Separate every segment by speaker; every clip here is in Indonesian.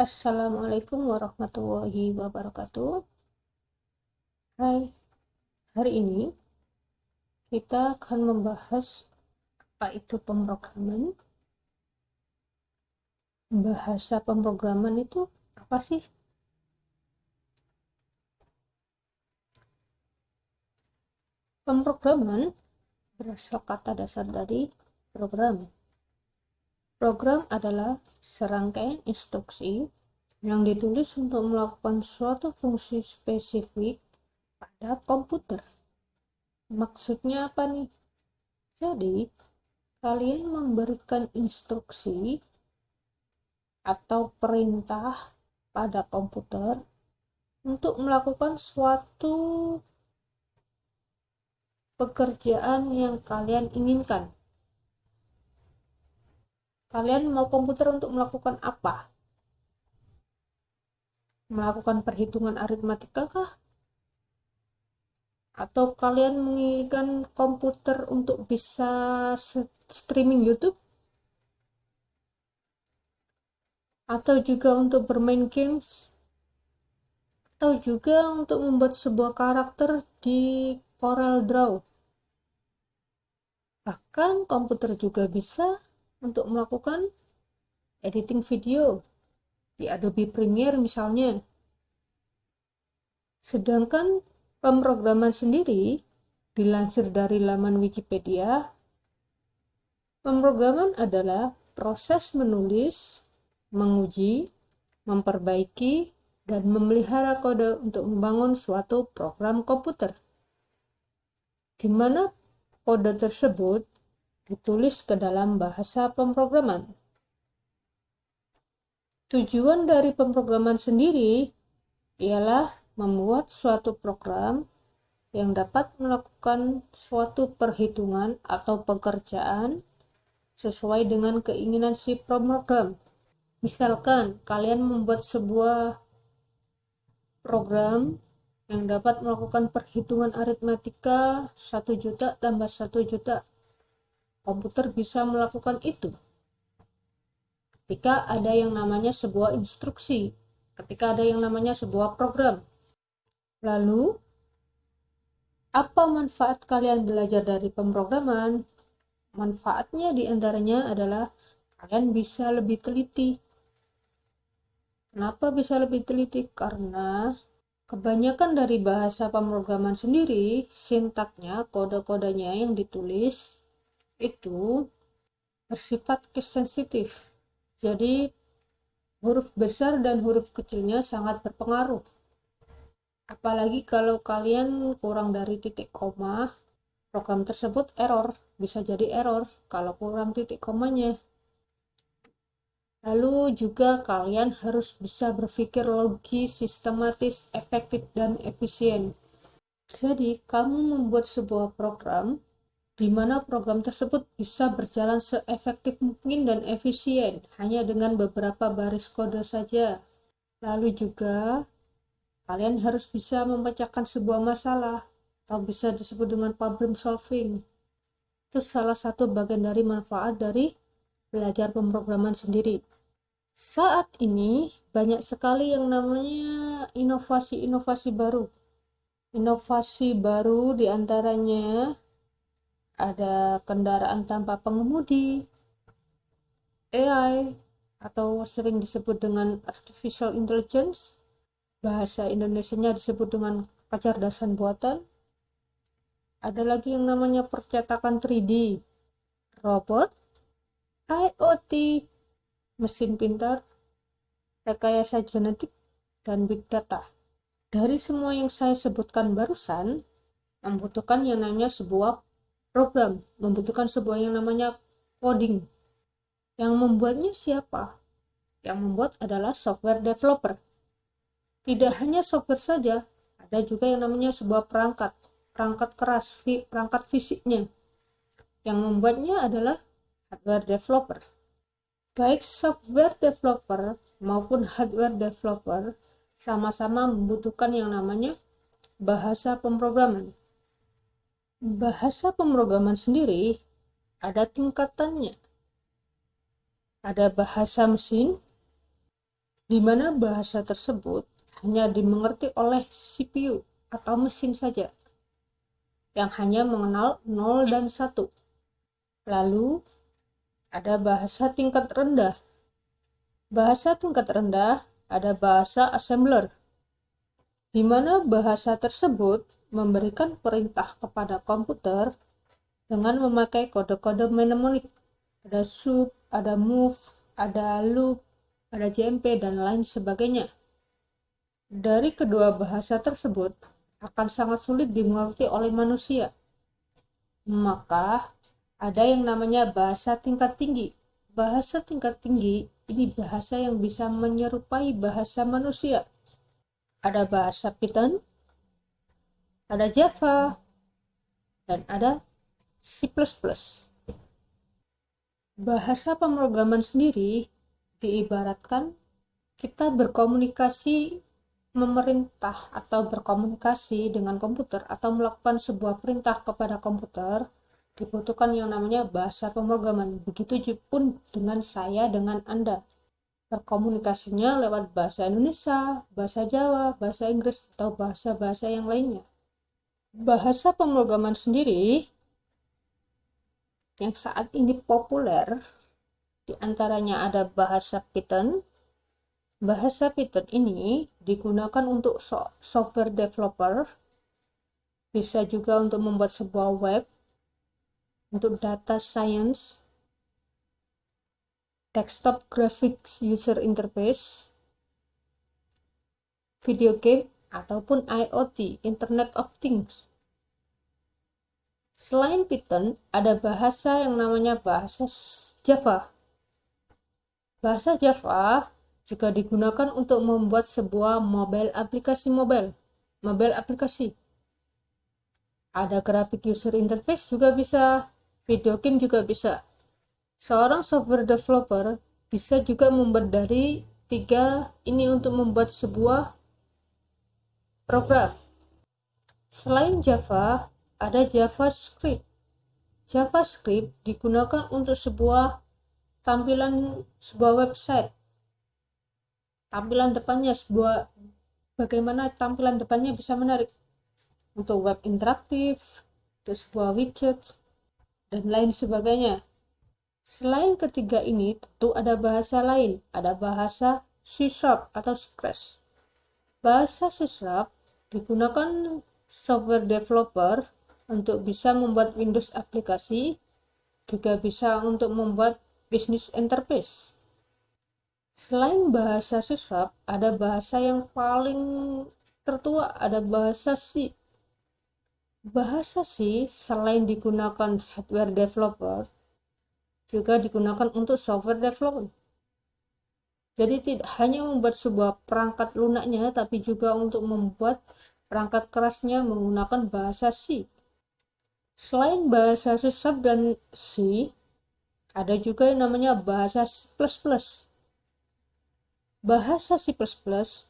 Speaker 1: Assalamualaikum warahmatullahi wabarakatuh. Hai, hari ini kita akan membahas apa itu pemrograman. Bahasa pemrograman itu apa sih? Pemrograman berasal kata dasar dari program Program adalah serangkaian instruksi yang ditulis untuk melakukan suatu fungsi spesifik pada komputer. Maksudnya apa nih? Jadi, kalian memberikan instruksi atau perintah pada komputer untuk melakukan suatu pekerjaan yang kalian inginkan. Kalian mau komputer untuk melakukan apa? Melakukan perhitungan aritmatika kah? Atau kalian menginginkan komputer untuk bisa streaming YouTube? Atau juga untuk bermain games? Atau juga untuk membuat sebuah karakter di Corel Draw? Bahkan komputer juga bisa untuk melakukan editing video di Adobe Premiere misalnya. Sedangkan pemrograman sendiri dilansir dari laman Wikipedia, pemrograman adalah proses menulis, menguji, memperbaiki, dan memelihara kode untuk membangun suatu program komputer. Di mana kode tersebut ditulis ke dalam bahasa pemrograman. Tujuan dari pemrograman sendiri ialah membuat suatu program yang dapat melakukan suatu perhitungan atau pekerjaan sesuai dengan keinginan si pemrogram. Misalkan kalian membuat sebuah program yang dapat melakukan perhitungan aritmatika 1 juta tambah 1 juta komputer bisa melakukan itu. Ketika ada yang namanya sebuah instruksi, ketika ada yang namanya sebuah program. Lalu, apa manfaat kalian belajar dari pemrograman? Manfaatnya di antaranya adalah kalian bisa lebih teliti. Kenapa bisa lebih teliti? Karena kebanyakan dari bahasa pemrograman sendiri, sintaknya, kode-kodenya yang ditulis itu bersifat sensitif. Jadi huruf besar dan huruf kecilnya sangat berpengaruh. Apalagi kalau kalian kurang dari titik koma, program tersebut error, bisa jadi error kalau kurang titik komanya. Lalu juga kalian harus bisa berpikir logis, sistematis, efektif, dan efisien. Jadi, kamu membuat sebuah program di mana program tersebut bisa berjalan seefektif mungkin dan efisien hanya dengan beberapa baris kode saja. Lalu juga kalian harus bisa memecahkan sebuah masalah atau bisa disebut dengan problem solving. Itu salah satu bagian dari manfaat dari belajar pemrograman sendiri. Saat ini banyak sekali yang namanya inovasi-inovasi baru. Inovasi baru di antaranya ada kendaraan tanpa pengemudi, AI, atau sering disebut dengan artificial intelligence, bahasa Indonesia-nya disebut dengan kecerdasan buatan. Ada lagi yang namanya percetakan 3D, robot, IoT, mesin pintar, rekayasa genetik, dan big data. Dari semua yang saya sebutkan barusan, membutuhkan yang namanya sebuah program membutuhkan sebuah yang namanya coding. Yang membuatnya siapa? Yang membuat adalah software developer. Tidak hanya software saja, ada juga yang namanya sebuah perangkat, perangkat keras, perangkat fisiknya. Yang membuatnya adalah hardware developer. Baik software developer maupun hardware developer sama-sama membutuhkan yang namanya bahasa pemrograman bahasa pemrograman sendiri ada tingkatannya. Ada bahasa mesin, di mana bahasa tersebut hanya dimengerti oleh CPU atau mesin saja yang hanya mengenal 0 dan 1. Lalu ada bahasa tingkat rendah. Bahasa tingkat rendah ada bahasa assembler, di mana bahasa tersebut memberikan perintah kepada komputer dengan memakai kode-kode mnemonik. Ada sub, ada move, ada loop, ada JMP, dan lain sebagainya. Dari kedua bahasa tersebut akan sangat sulit dimengerti oleh manusia. Maka, ada yang namanya bahasa tingkat tinggi. Bahasa tingkat tinggi ini bahasa yang bisa menyerupai bahasa manusia. Ada bahasa Python, ada Java, dan ada C++. Bahasa pemrograman sendiri diibaratkan kita berkomunikasi memerintah atau berkomunikasi dengan komputer atau melakukan sebuah perintah kepada komputer dibutuhkan yang namanya bahasa pemrograman. Begitu pun dengan saya, dengan Anda. Berkomunikasinya lewat bahasa Indonesia, bahasa Jawa, bahasa Inggris, atau bahasa-bahasa yang lainnya. Bahasa pemrograman sendiri yang saat ini populer di antaranya ada bahasa Python, Bahasa Python ini digunakan untuk software developer, bisa juga untuk membuat sebuah web, untuk data science, desktop graphics user interface, video game, ataupun IoT, Internet of Things. Selain Python, ada bahasa yang namanya bahasa Java. Bahasa Java juga digunakan untuk membuat sebuah mobile aplikasi mobile, mobile aplikasi. Ada graphic user interface juga bisa, video game juga bisa. Seorang software developer bisa juga membuat dari tiga ini untuk membuat sebuah program. Selain Java, ada JavaScript. JavaScript digunakan untuk sebuah tampilan sebuah website. Tampilan depannya sebuah bagaimana tampilan depannya bisa menarik. Untuk web interaktif untuk sebuah widget dan lain sebagainya. Selain ketiga ini tentu ada bahasa lain. Ada bahasa C Sharp atau Scratch. Bahasa C Sharp digunakan software developer untuk bisa membuat Windows aplikasi juga bisa untuk membuat business interface Selain bahasa siswap, ada bahasa yang paling tertua, ada bahasa C. Bahasa C selain digunakan hardware developer, juga digunakan untuk software developer. Jadi tidak hanya membuat sebuah perangkat lunaknya, tapi juga untuk membuat perangkat kerasnya menggunakan bahasa C. Selain bahasa C dan C, ada juga yang namanya bahasa C++. Bahasa C++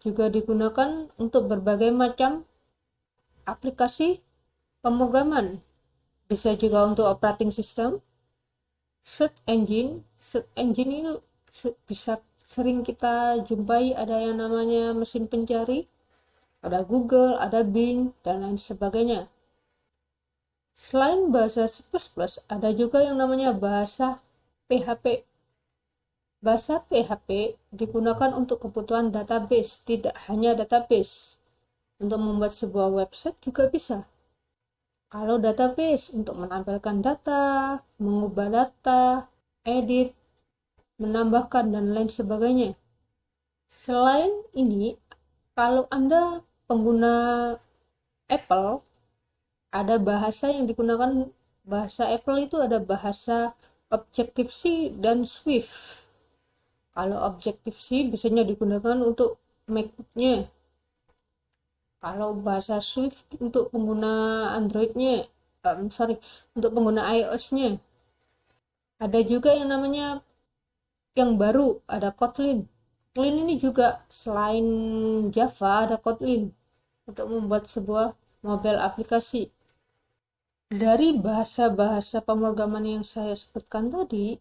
Speaker 1: juga digunakan untuk berbagai macam aplikasi pemrograman. Bisa juga untuk operating system, search engine. Search engine itu bisa sering kita jumpai ada yang namanya mesin pencari, ada Google, ada Bing, dan lain sebagainya. Selain bahasa C++, ada juga yang namanya bahasa PHP Bahasa PHP digunakan untuk kebutuhan database, tidak hanya database. Untuk membuat sebuah website juga bisa. Kalau database untuk menampilkan data, mengubah data, edit, menambahkan, dan lain sebagainya. Selain ini, kalau Anda pengguna Apple, ada bahasa yang digunakan bahasa Apple itu ada bahasa Objective-C dan Swift. Kalau objektif C biasanya digunakan untuk MacBooknya kalau bahasa Swift untuk pengguna Androidnya um, sorry untuk pengguna iOS-nya. Ada juga yang namanya yang baru ada Kotlin Kotlin ini juga selain Java ada Kotlin untuk membuat sebuah mobile aplikasi dari bahasa-bahasa pemrograman yang saya sebutkan tadi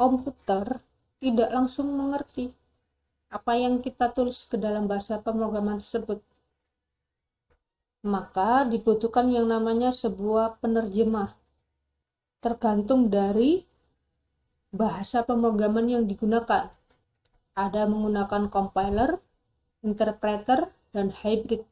Speaker 1: komputer tidak langsung mengerti apa yang kita tulis ke dalam bahasa pemrograman tersebut. Maka dibutuhkan yang namanya sebuah penerjemah. Tergantung dari bahasa pemrograman yang digunakan. Ada menggunakan compiler, interpreter, dan hybrid.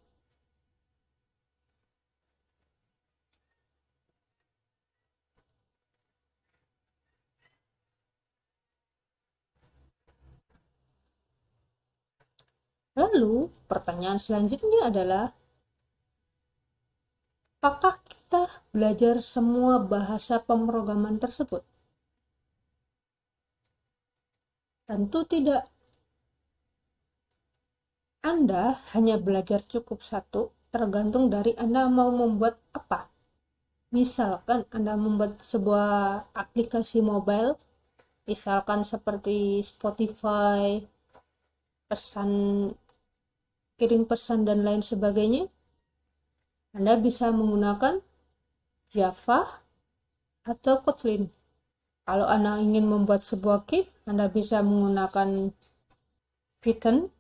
Speaker 1: Lalu, pertanyaan selanjutnya adalah, apakah kita belajar semua bahasa pemrograman tersebut? Tentu tidak. Anda hanya belajar cukup satu, tergantung dari Anda mau membuat apa. Misalkan Anda membuat sebuah aplikasi mobile, misalkan seperti Spotify, pesan kirim pesan dan lain sebagainya, Anda bisa menggunakan Java atau Kotlin. Kalau Anda ingin membuat sebuah game, Anda bisa menggunakan Python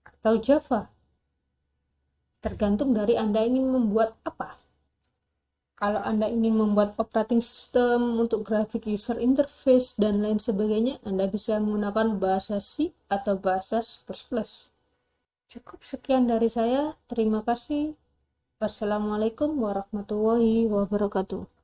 Speaker 1: atau Java. Tergantung dari Anda ingin membuat apa. Kalau Anda ingin membuat operating system untuk graphic user interface dan lain sebagainya, Anda bisa menggunakan bahasa C atau bahasa C++. Cukup sekian dari saya. Terima kasih. Wassalamualaikum warahmatullahi wabarakatuh.